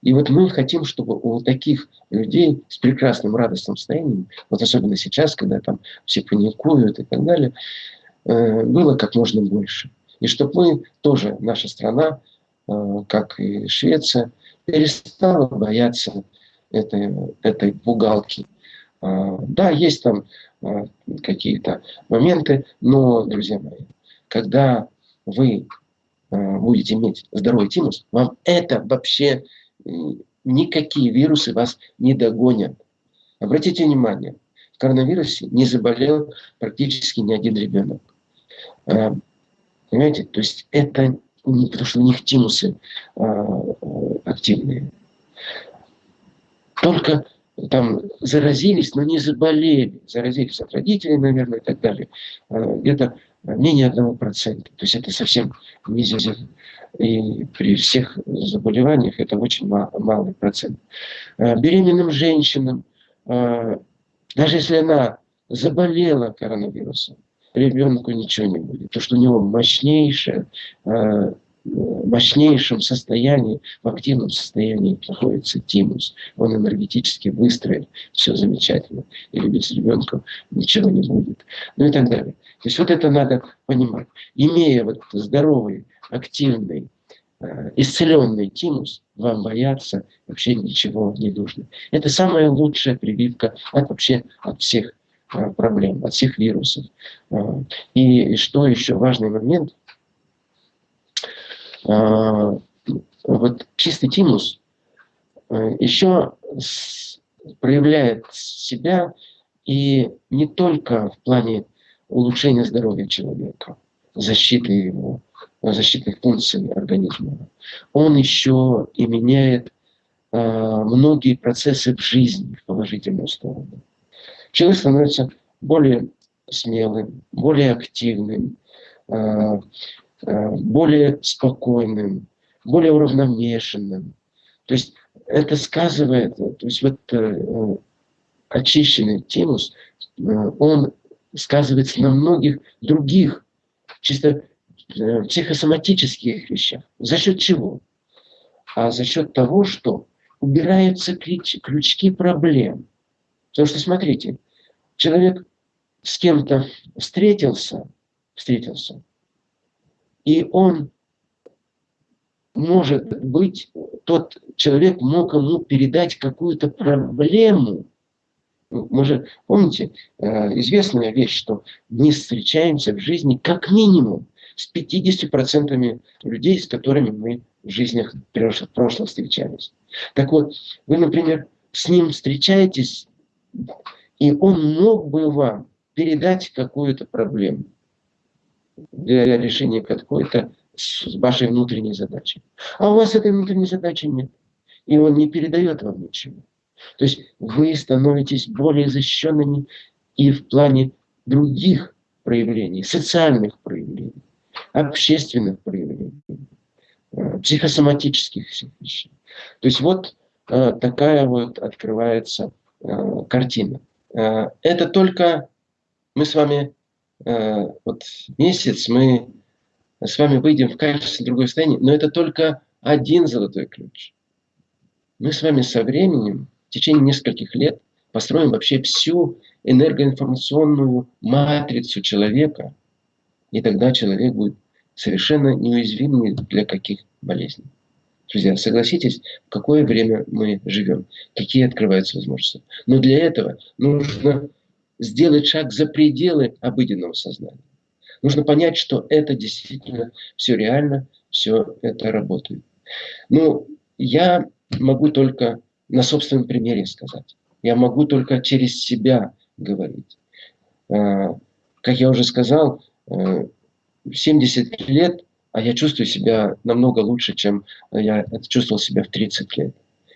И вот мы хотим, чтобы у таких людей с прекрасным радостным состоянием, вот особенно сейчас, когда там все паникуют и так далее, э, было как можно больше. И чтобы мы тоже, наша страна, э, как и Швеция, перестала бояться этой, этой пугалки, а, да, есть там а, какие-то моменты, но, друзья мои, когда вы а, будете иметь здоровый тимус, вам это вообще никакие вирусы вас не догонят. Обратите внимание, в коронавирусе не заболел практически ни один ребенок. Понимаете? То есть это потому что у них тимусы активные. Только там заразились, но не заболели. Заразились от родителей, наверное, и так далее. А, где-то менее одного процента. То есть это совсем низко. И при всех заболеваниях это очень малый процент. А, беременным женщинам, а, даже если она заболела коронавирусом, ребенку ничего не будет. То, что у него мощнейшая мощнейшем состоянии, в активном состоянии находится тимус. Он энергетически выстроен, все замечательно. Или без ребенка ничего не будет. Ну и так далее. То есть вот это надо понимать. Имея вот здоровый, активный, э, исцеленный тимус, вам бояться вообще ничего не нужно. Это самая лучшая прививка от вообще от всех э, проблем, от всех вирусов. Э, и что еще важный момент – вот чистый тимус э, еще проявляет себя и не только в плане улучшения здоровья человека, защиты его, защитных функций организма. Он еще и меняет э, многие процессы в жизни в положительную сторону. Человек становится более смелым, более активным, Э, более спокойным, более уравновешенным. То есть это сказывает, то есть вот э, очищенный тимус, э, он сказывается на многих других чисто психосоматических вещах. За счет чего? А за счет того, что убираются ключ, крючки проблем. Потому что, смотрите, человек с кем-то встретился, встретился, и он, может быть, тот человек мог ему передать какую-то проблему. Мы же, помните, э, известная вещь, что мы встречаемся в жизни как минимум с 50% людей, с которыми мы в жизнях в прошлом встречались. Так вот, вы, например, с ним встречаетесь, и он мог бы вам передать какую-то проблему для решения какой-то вашей внутренней задачи. А у вас этой внутренней задачи нет. И он не передает вам ничего. То есть вы становитесь более защищенными и в плане других проявлений, социальных проявлений, общественных проявлений, э, психосоматических всех вещей. То есть вот э, такая вот открывается э, картина. Это только мы с вами вот месяц мы с вами выйдем в качественно другое состояние, но это только один золотой ключ. Мы с вами со временем, в течение нескольких лет, построим вообще всю энергоинформационную матрицу человека, и тогда человек будет совершенно неуязвимый для каких болезней. Друзья, согласитесь, в какое время мы живем, какие открываются возможности. Но для этого нужно сделать шаг за пределы обыденного сознания. Нужно понять, что это действительно все реально, все это работает. Ну, я могу только на собственном примере сказать. Я могу только через себя говорить. А, как я уже сказал, 70 э, лет, а я чувствую себя намного лучше, чем я чувствовал себя в 30 лет.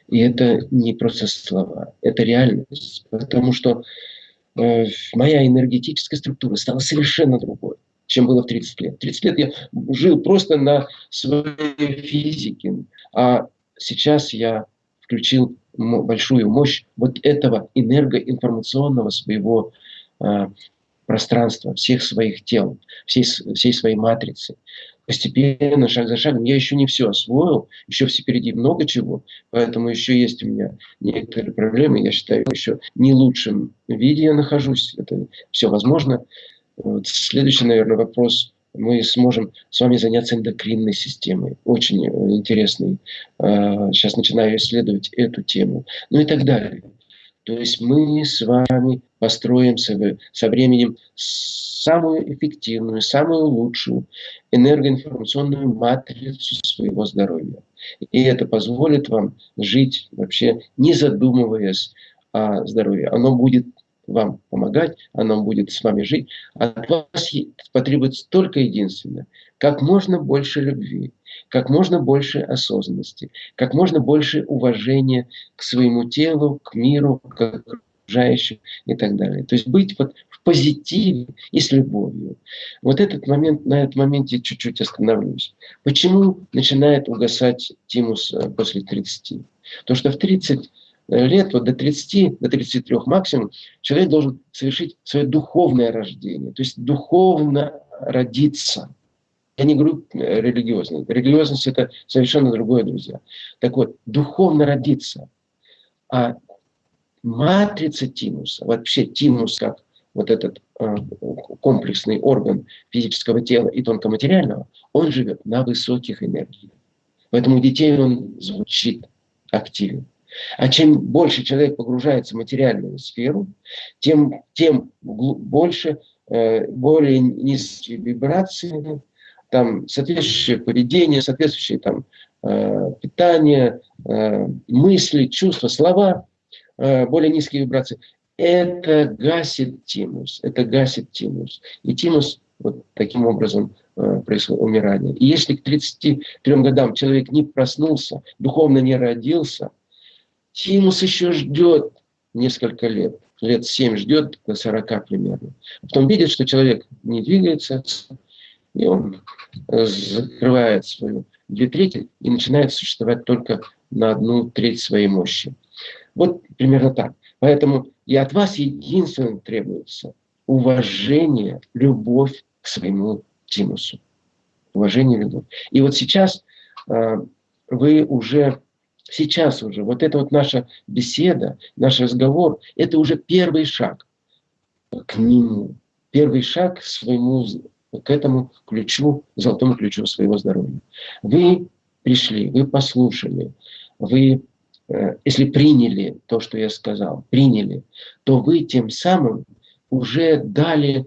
И это не просто слова, это реальность. Потому что моя энергетическая структура стала совершенно другой, чем было в 30 лет. 30 лет я жил просто на своей физике, а сейчас я включил большую мощь вот этого энергоинформационного своего э, пространства, всех своих тел, всей, всей своей матрицы. Постепенно, шаг за шагом, я еще не все освоил, еще впереди много чего, поэтому еще есть у меня некоторые проблемы, я считаю, еще не лучшем виде я нахожусь, это все возможно. Вот следующий, наверное, вопрос – мы сможем с вами заняться эндокринной системой. Очень э, интересный. Сейчас а, начинаю исследовать эту тему. Ну и так далее. То есть мы с вами построим со временем самую эффективную, самую лучшую энергоинформационную матрицу своего здоровья. И это позволит вам жить вообще не задумываясь о здоровье. Оно будет вам помогать, оно будет с вами жить. От вас потребуется только единственное. Как можно больше любви, как можно больше осознанности, как можно больше уважения к своему телу, к миру, к окружающим и так далее. То есть быть вот в позитиве и с любовью. Вот этот момент, на этот моменте чуть-чуть остановлюсь. Почему начинает угасать тимус э, после 30? То, что в 30 лет, вот до 30, до 33 максимум, человек должен совершить свое духовное рождение, то есть духовно родиться. Я не говорю э, религиозно. Религиозность – это совершенно другое, друзья. Так вот, духовно родиться. А матрица тимуса, вообще тимус как вот этот э, комплексный орган физического тела и тонкоматериального, он живет на высоких энергиях. Поэтому у детей он звучит активен. А чем больше человек погружается в материальную сферу, тем, тем больше, э, более низкие вибрации, там, соответствующее поведение, соответствующее там, э, питание, э, мысли, чувства, слова, более низкие вибрации. Это гасит тимус, это гасит тимус. И тимус вот таким образом происходит умирание. И если к 33 годам человек не проснулся, духовно не родился, Тимус еще ждет несколько лет, лет 7 ждет до 40 примерно. Потом видит, что человек не двигается, и он закрывает свою две трети и начинает существовать только на одну треть своей мощи. Вот примерно так. Поэтому и от вас единственное требуется уважение, любовь к своему тимусу. Уважение, любовь. И вот сейчас э, вы уже Сейчас уже вот эта вот наша беседа, наш разговор, это уже первый шаг к нему, первый шаг к своему, к этому ключу, золотому ключу своего здоровья. Вы пришли, вы послушали, вы, э, если приняли то, что я сказал, приняли, то вы тем самым уже дали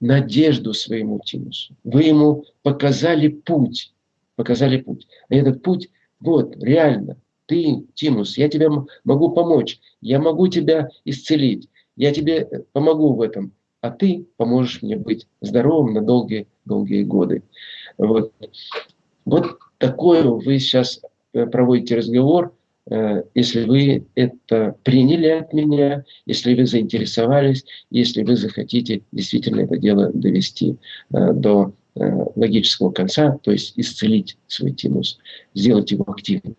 надежду своему Тимусу. Вы ему показали путь, показали путь. И этот путь вот, реально, ты, Тимус, я тебе могу помочь, я могу тебя исцелить, я тебе э, помогу в этом, а ты поможешь мне быть здоровым на долгие-долгие годы. Вот, вот такой вы сейчас э, проводите разговор, э, если вы это приняли от меня, если вы заинтересовались, если вы захотите действительно это дело довести до Э, логического конца, то есть исцелить свой тимус, сделать его активным.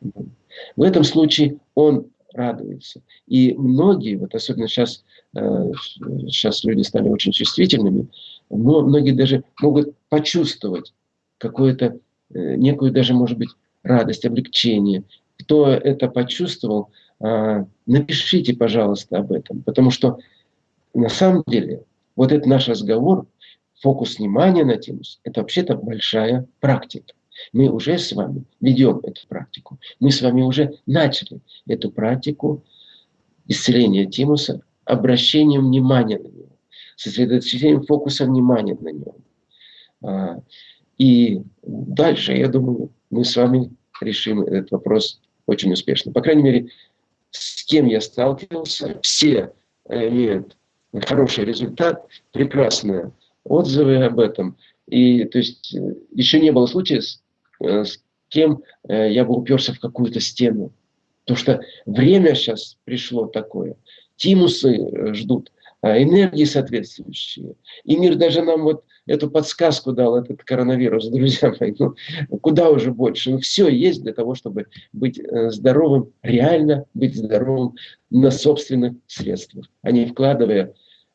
В этом случае он радуется. И многие, вот особенно сейчас, сейчас люди стали очень чувствительными, но многие даже могут почувствовать какую-то, э, некую даже, может быть, радость, облегчение. Кто это почувствовал, напишите, пожалуйста, об этом, потому что на самом деле вот этот наш разговор, фокус внимания на тимус – это вообще-то большая практика. Мы уже с вами ведем эту практику. Мы с вами уже начали эту практику исцеления тимуса обращением внимания на него, сосредоточением фокуса внимания на нем. А, и дальше, я думаю, мы с вами решим этот вопрос очень успешно. По крайней мере, с кем я сталкивался, все имеют хороший результат, прекрасные отзывы об этом. И то есть еще не было случая, с, э, с кем э, я бы уперся в какую-то стену. Потому что время сейчас пришло такое. Тимусы ждут, а энергии соответствующие. И мир даже нам вот эту подсказку дал, этот коронавирус, друзья мои. Ну, куда уже больше? Ну, все есть для того, чтобы быть э, здоровым, реально быть здоровым на собственных средствах, а не вкладывая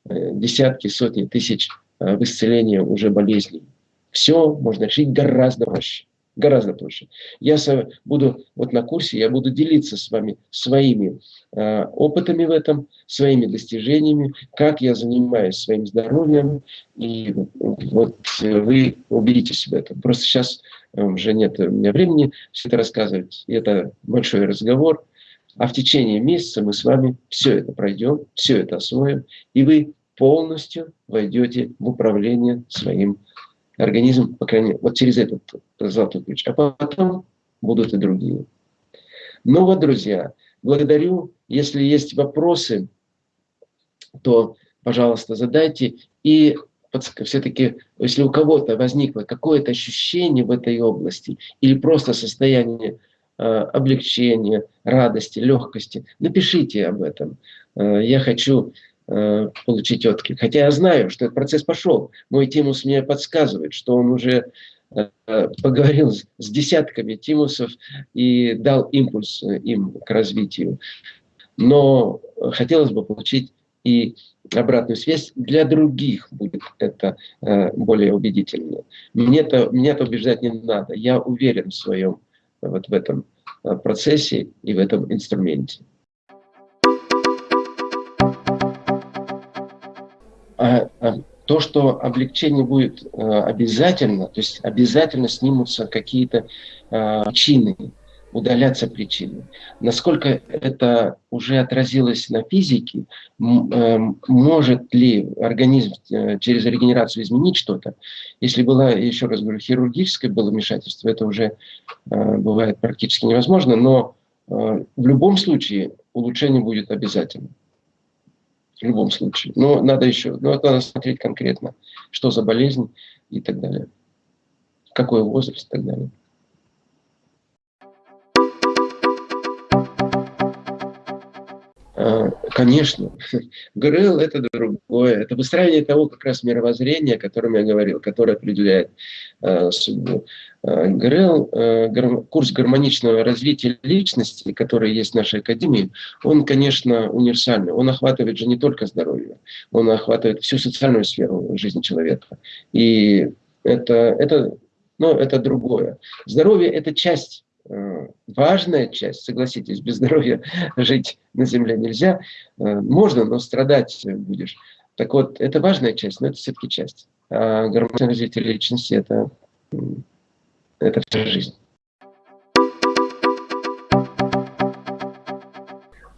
э, десятки, сотни тысяч э, в исцеление уже болезней. Все можно решить гораздо проще гораздо проще. Я буду вот на курсе, я буду делиться с вами своими э, опытами в этом, своими достижениями, как я занимаюсь своим здоровьем, и вот вы убедитесь в этом. Просто сейчас э, уже нет у меня времени все это рассказывать, и это большой разговор, а в течение месяца мы с вами все это пройдем, все это освоим, и вы полностью войдете в управление своим организм, по крайней мере, вот через этот золотой ключ. А потом будут и другие. Ну вот, друзья, благодарю. Если есть вопросы, то, пожалуйста, задайте. И все-таки, если у кого-то возникло какое-то ощущение в этой области или просто состояние э, облегчения, радости, легкости, напишите об этом. Э, я хочу Э, получить отклик. Хотя я знаю, что этот процесс пошел. Мой Тимус мне подсказывает, что он уже э, поговорил с десятками Тимусов и дал импульс э, им к развитию. Но хотелось бы получить и обратную связь для других будет это более убедительно. Мне-то, меня-то убеждать не надо. Я уверен в своем вот в этом процессе и в этом инструменте. То, что облегчение будет а, обязательно, то есть обязательно снимутся какие-то причины, удаляться причины. Насколько это уже отразилось на физике, э, может ли организм э, через регенерацию изменить что-то? Если было, еще раз говорю, хирургическое было вмешательство, это уже э, бывает практически невозможно, но в любом случае улучшение будет обязательно в любом случае. Но надо еще, ну, надо смотреть конкретно, что за болезнь и так далее. Какой возраст и так далее. А, конечно, ГРЛ – это другое. Это выстраивание того как раз мировоззрения, о котором я говорил, которое определяет э, судьбу. Э, ГРЛ, э, курс гармоничного развития личности, который есть в нашей академии, он, конечно, универсальный. Он охватывает же не только здоровье, он охватывает всю социальную сферу жизни человека. И это, это, ну, это другое. Здоровье – это часть э, важная часть, согласитесь, без здоровья жить на земле нельзя. Можно, но страдать будешь. Так вот, это важная часть, но это все-таки часть. А гармоничное развитие личности – это это вся жизнь.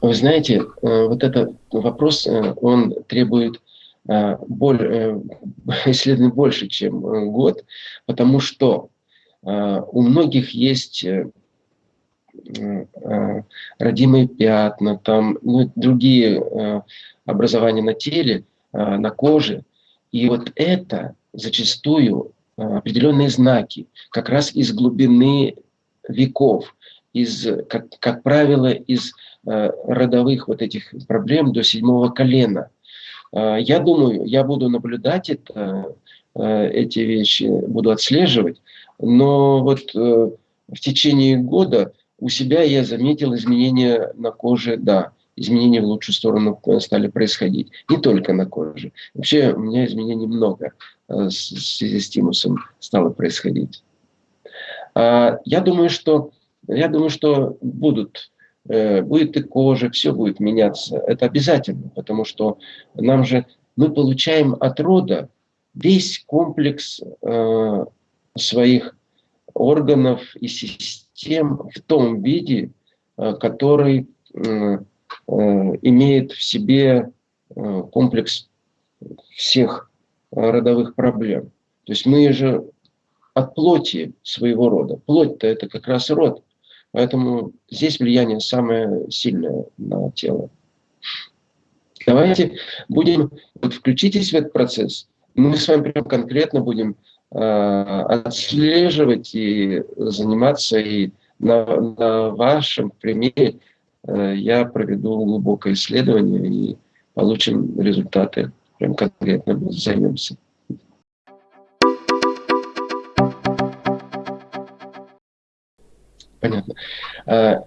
Вы знаете, э, вот этот вопрос, э, он требует э, исследований больше, чем год, потому что у многих есть родимые пятна, там ну, другие образования на теле, на коже. И вот это зачастую определенные знаки, как раз из глубины веков, из, как, как правило, из э, родовых вот этих проблем до седьмого колена. Э, я думаю, я буду наблюдать это, э, эти вещи, буду отслеживать, но вот э, в течение года у себя я заметил изменения на коже, да, изменения в лучшую сторону стали происходить. Не только на коже. Вообще у меня изменений много э, в связи с тимусом стало происходить. А, я думаю, что, я думаю, что будут, э, будет и кожа, все будет меняться. Это обязательно, потому что нам же, мы получаем от рода весь комплекс э, своих органов и систем в том виде, э, который э, имеет в себе комплекс всех родовых проблем. То есть мы же от плоти своего рода. Плоть-то это как раз род. Поэтому здесь влияние самое сильное на тело. Давайте будем, вот включитесь в этот процесс. Мы с вами прям конкретно будем э, отслеживать и заниматься. И на, на вашем примере э, я проведу глубокое исследование и получим результаты. Прям конкретно займемся. Понятно. А,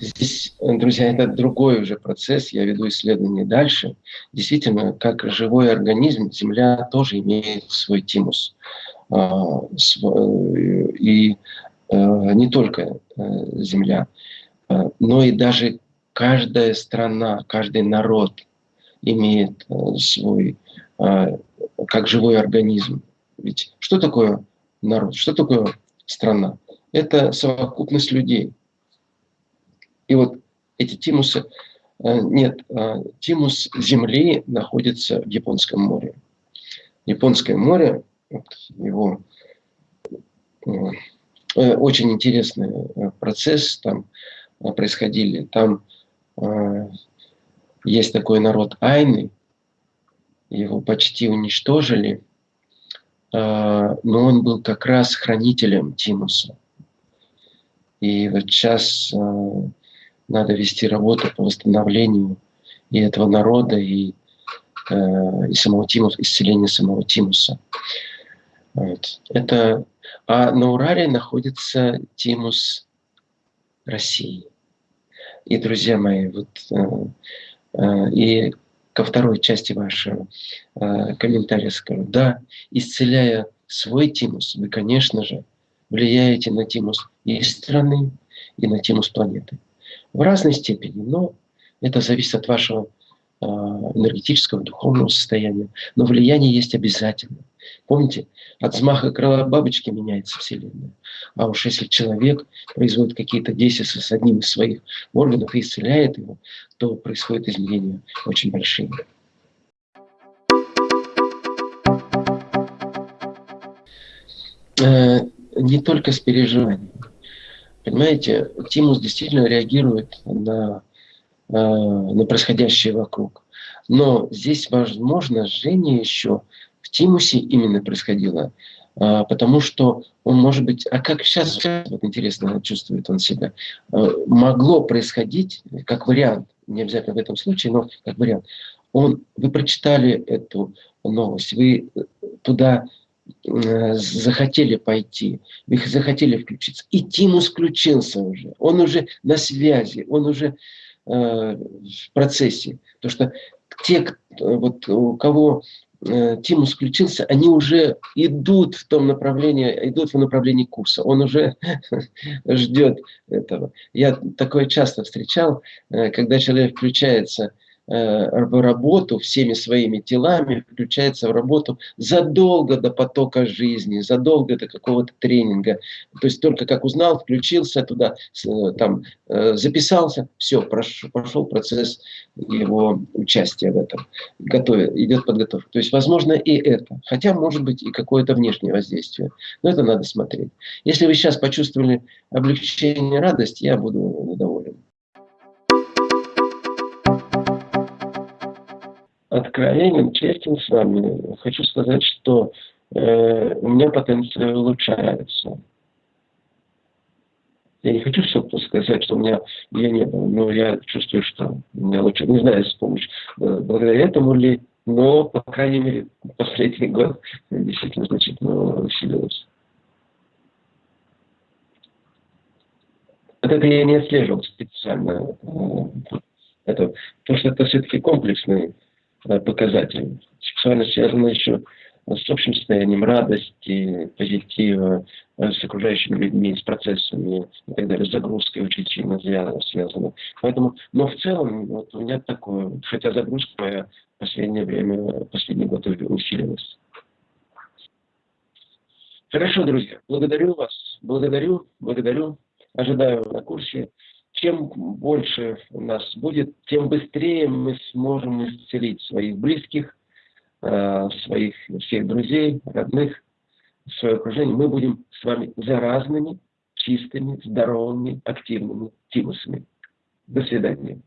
здесь, друзья, это другой уже процесс. Я веду исследование дальше. Действительно, как живой организм, Земля тоже имеет свой тимус. А, и не только Земля, но и даже каждая страна, каждый народ имеет свой, как живой организм. Ведь что такое народ? Что такое страна? это совокупность людей. И вот эти тимусы, э, нет, э, тимус Земли находится в Японском море. Японское море, его э, очень интересный процесс там происходили. Там есть такой народ Айны, его почти уничтожили, но он был как раз хранителем Тимуса. И вот сейчас э, надо вести работу по восстановлению и этого народа, и, э, и самого Тимуса, исцеления самого Тимуса. Вот. Это, а на Урале находится Тимус России. И, друзья мои, вот, э, э, и ко второй части вашего э, комментария скажу. Да, исцеляя свой Тимус, вы, конечно же, влияете на тимус и страны, и на тимус планеты. В разной степени, но это зависит от вашего энергетического, духовного состояния. Но влияние есть обязательно. Помните, от взмаха крыла бабочки меняется Вселенная. А уж если человек производит какие-то действия с одним из своих органов и исцеляет его, то происходят изменения очень большие. Э, не только с переживанием. Понимаете, тимус действительно реагирует на, э, на происходящее вокруг. Но здесь возможно жжение еще в тимусе именно происходило, э, потому что он может быть, а как сейчас, вот интересно чувствует он себя, э, могло происходить как вариант, не обязательно в этом случае, но как вариант. Он, вы прочитали эту новость, вы туда Э, захотели пойти, вы захотели включиться. И Тимус включился уже, он уже на связи, он уже э, в процессе. То что те, вот, у кого э, Тимус включился, они уже идут в том направлении, идут в направлении курса. Он уже ждет этого. Я такое часто встречал, э, когда человек включается Э, в работу всеми своими телами, включается в работу задолго до потока жизни, задолго до какого-то тренинга. То есть только как узнал, включился туда, э, там, э, записался, все, прошел процесс его участия в этом. Готовит, идет подготовка. То есть возможно и это. Хотя может быть и какое-то внешнее воздействие. Но это надо смотреть. Если вы сейчас почувствовали облегчение, радость, я буду доволен. Откровенен, честен с вами, хочу сказать, что э, у меня потенциал улучшается. Я не хочу все сказать, что у меня я не было, но я чувствую, что у меня лучше. Не знаю, с помощью, э, благодаря этому ли, но, по крайней мере, последний год действительно значительно усилилось. Вот это я не отслеживал специально. Это, потому что это все-таки комплексный Э, показателями. Сексуальность связана еще с общим состоянием радости, позитива, э, с окружающими людьми, с процессами и так далее, с загрузкой очень сильно связана. Поэтому, но в целом вот у меня такое, хотя загрузка моя в последнее время, последний год усилилась. Хорошо, друзья, благодарю вас, благодарю, благодарю, ожидаю на курсе. Чем больше у нас будет, тем быстрее мы сможем исцелить своих близких, э, своих всех друзей, родных, свое окружение. Мы будем с вами заразными, чистыми, здоровыми, активными тимусами. До свидания.